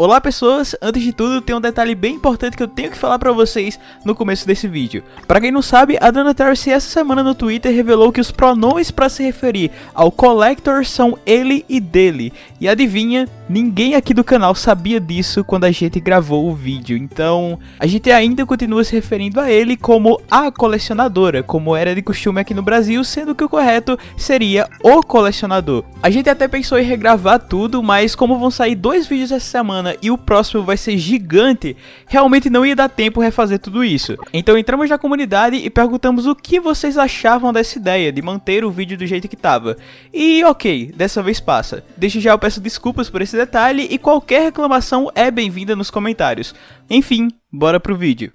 Olá pessoas, antes de tudo tem um detalhe bem importante que eu tenho que falar pra vocês no começo desse vídeo. Pra quem não sabe, a Dana essa semana no Twitter revelou que os pronomes pra se referir ao Collector são ele e dele. E adivinha, ninguém aqui do canal sabia disso quando a gente gravou o vídeo, então a gente ainda continua se referindo a ele como a colecionadora, como era de costume aqui no Brasil, sendo que o correto seria o colecionador. A gente até pensou em regravar tudo, mas como vão sair dois vídeos essa semana semana e o próximo vai ser gigante, realmente não ia dar tempo refazer tudo isso. Então entramos na comunidade e perguntamos o que vocês achavam dessa ideia de manter o vídeo do jeito que tava. E ok, dessa vez passa. Desde já eu peço desculpas por esse detalhe e qualquer reclamação é bem-vinda nos comentários. Enfim, bora pro vídeo.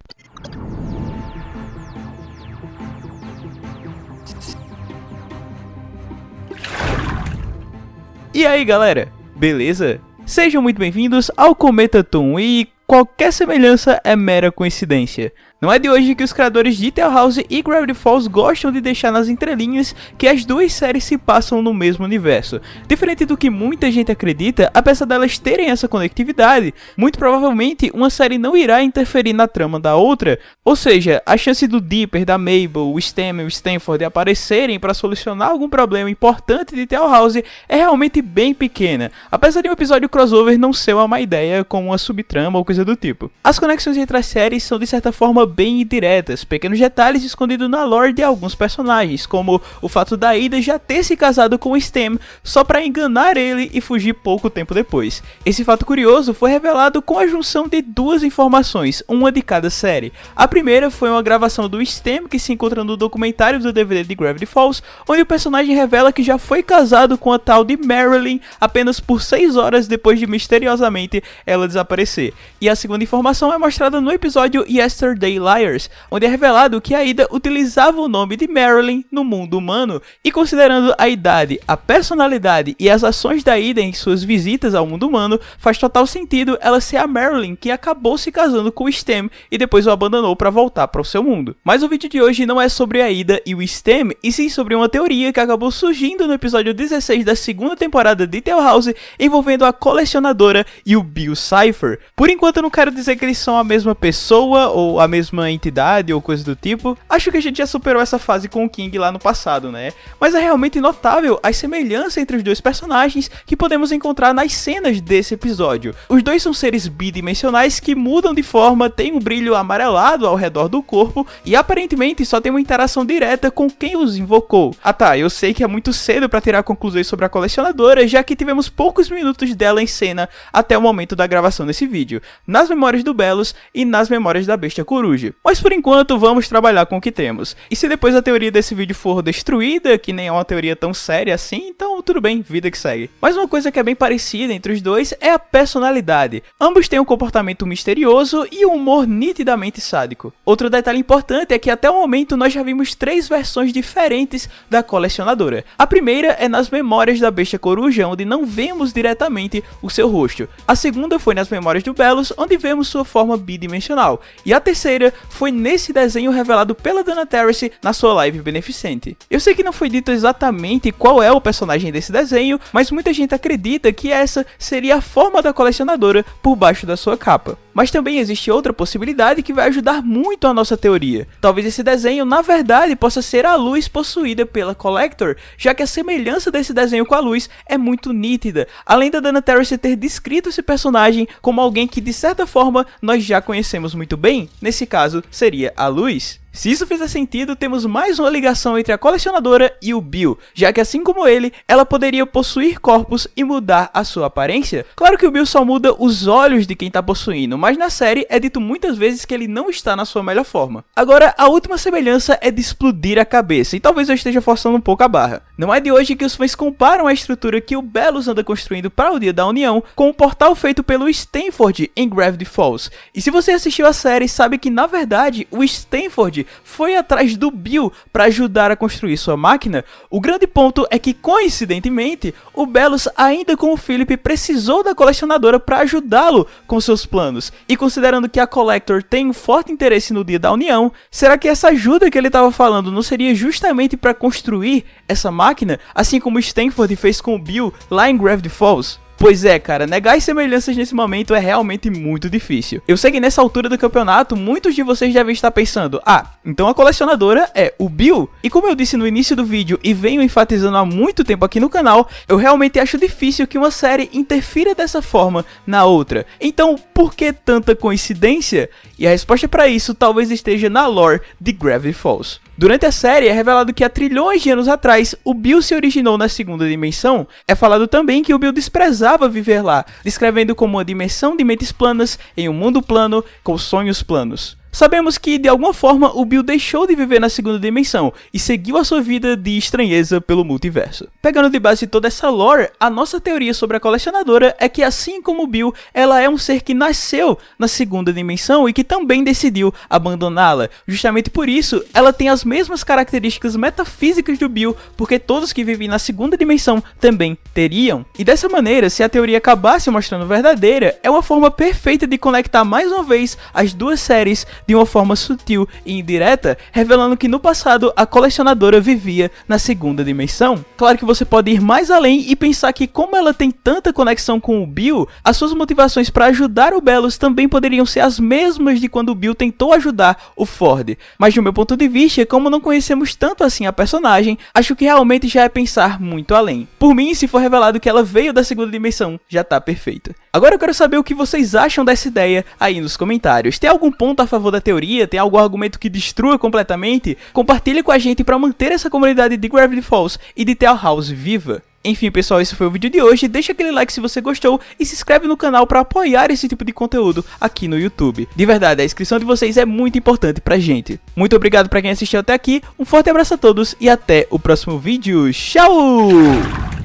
E aí galera, beleza? Sejam muito bem-vindos ao Cometa Toon e qualquer semelhança é mera coincidência. Não é de hoje que os criadores de Tale House e Gravity Falls gostam de deixar nas entrelinhas que as duas séries se passam no mesmo universo. Diferente do que muita gente acredita, apesar delas terem essa conectividade, muito provavelmente uma série não irá interferir na trama da outra, ou seja, a chance do Dipper, da Mabel, o Stem e o Stanford aparecerem para solucionar algum problema importante de Tale House é realmente bem pequena, apesar de um episódio crossover não ser uma má ideia com uma subtrama ou coisa do tipo. As conexões entre as séries são de certa forma bem indiretas, pequenos detalhes escondidos na lore de alguns personagens, como o fato da Ida já ter se casado com o Stem só para enganar ele e fugir pouco tempo depois. Esse fato curioso foi revelado com a junção de duas informações, uma de cada série. A primeira foi uma gravação do Stem que se encontra no documentário do DVD de Gravity Falls, onde o personagem revela que já foi casado com a tal de Marilyn apenas por 6 horas depois de misteriosamente ela desaparecer. E a segunda informação é mostrada no episódio Yesterday Liars, onde é revelado que a Ida utilizava o nome de Marilyn no mundo humano, e considerando a idade, a personalidade e as ações da Ida em suas visitas ao mundo humano, faz total sentido ela ser a Marilyn que acabou se casando com o Stem e depois o abandonou para voltar para o seu mundo. Mas o vídeo de hoje não é sobre a Ida e o Stem, e sim sobre uma teoria que acabou surgindo no episódio 16 da segunda temporada de Tale House, envolvendo a colecionadora e o Bill Cipher. Por enquanto eu não quero dizer que eles são a mesma pessoa ou a mesma mesma entidade ou coisa do tipo. Acho que a gente já superou essa fase com o King lá no passado, né? Mas é realmente notável a semelhança entre os dois personagens que podemos encontrar nas cenas desse episódio. Os dois são seres bidimensionais que mudam de forma, têm um brilho amarelado ao redor do corpo e aparentemente só tem uma interação direta com quem os invocou. Ah tá, eu sei que é muito cedo para tirar conclusões sobre a colecionadora, já que tivemos poucos minutos dela em cena até o momento da gravação desse vídeo, nas memórias do Belos e nas memórias da Bestia Coruja. Mas por enquanto vamos trabalhar com o que temos. E se depois a teoria desse vídeo for destruída, que nem é uma teoria tão séria assim, então tudo bem, vida que segue. Mas uma coisa que é bem parecida entre os dois é a personalidade. Ambos têm um comportamento misterioso e um humor nitidamente sádico. Outro detalhe importante é que até o momento nós já vimos três versões diferentes da colecionadora. A primeira é nas memórias da Bestia Coruja, onde não vemos diretamente o seu rosto. A segunda foi nas memórias do Belos, onde vemos sua forma bidimensional. E a terceira foi nesse desenho revelado pela Dana Terrace na sua live beneficente. Eu sei que não foi dito exatamente qual é o personagem desse desenho, mas muita gente acredita que essa seria a forma da colecionadora por baixo da sua capa. Mas também existe outra possibilidade que vai ajudar muito a nossa teoria. Talvez esse desenho na verdade possa ser a luz possuída pela Collector, já que a semelhança desse desenho com a luz é muito nítida, além da Dana Terrace ter descrito esse personagem como alguém que de certa forma nós já conhecemos muito bem, nesse caso seria a luz. Se isso fizer sentido, temos mais uma ligação entre a colecionadora e o Bill, já que assim como ele, ela poderia possuir corpos e mudar a sua aparência. Claro que o Bill só muda os olhos de quem está possuindo, mas na série é dito muitas vezes que ele não está na sua melhor forma. Agora, a última semelhança é de explodir a cabeça, e talvez eu esteja forçando um pouco a barra. Não é de hoje que os fãs comparam a estrutura que o Belos anda construindo para o Dia da União com o portal feito pelo Stanford em Gravity Falls. E se você assistiu a série, sabe que na verdade o Stanford foi atrás do Bill para ajudar a construir sua máquina, o grande ponto é que, coincidentemente, o Belos, ainda com o Philip, precisou da colecionadora para ajudá-lo com seus planos. E considerando que a Collector tem um forte interesse no Dia da União, será que essa ajuda que ele estava falando não seria justamente para construir essa máquina, assim como Stanford fez com o Bill lá em Gravity Falls? Pois é, cara, negar as semelhanças nesse momento é realmente muito difícil. Eu sei que nessa altura do campeonato, muitos de vocês devem estar pensando, ah, então a colecionadora é o Bill. E como eu disse no início do vídeo e venho enfatizando há muito tempo aqui no canal, eu realmente acho difícil que uma série interfira dessa forma na outra. Então, por que tanta coincidência? E a resposta para isso talvez esteja na lore de Gravity Falls. Durante a série é revelado que há trilhões de anos atrás o Bill se originou na segunda dimensão. É falado também que o Bill desprezava viver lá, descrevendo como uma dimensão de mentes planas em um mundo plano com sonhos planos. Sabemos que, de alguma forma, o Bill deixou de viver na segunda dimensão e seguiu a sua vida de estranheza pelo multiverso. Pegando de base toda essa lore, a nossa teoria sobre a colecionadora é que, assim como o Bill, ela é um ser que nasceu na segunda dimensão e que também decidiu abandoná-la. Justamente por isso, ela tem as mesmas características metafísicas do Bill, porque todos que vivem na segunda dimensão também teriam. E dessa maneira, se a teoria acabasse mostrando verdadeira, é uma forma perfeita de conectar mais uma vez as duas séries de uma forma sutil e indireta, revelando que no passado a colecionadora vivia na segunda dimensão. Claro que você pode ir mais além e pensar que como ela tem tanta conexão com o Bill, as suas motivações para ajudar o Belos também poderiam ser as mesmas de quando o Bill tentou ajudar o Ford. Mas do meu ponto de vista, como não conhecemos tanto assim a personagem, acho que realmente já é pensar muito além. Por mim, se for revelado que ela veio da segunda dimensão, já tá perfeito. Agora eu quero saber o que vocês acham dessa ideia aí nos comentários. Tem algum ponto a favor da teoria? Tem algum argumento que destrua completamente? Compartilhe com a gente para manter essa comunidade de Gravity Falls e de Tale House viva. Enfim, pessoal, esse foi o vídeo de hoje. Deixa aquele like se você gostou e se inscreve no canal para apoiar esse tipo de conteúdo aqui no YouTube. De verdade, a inscrição de vocês é muito importante pra gente. Muito obrigado para quem assistiu até aqui, um forte abraço a todos e até o próximo vídeo. Tchau!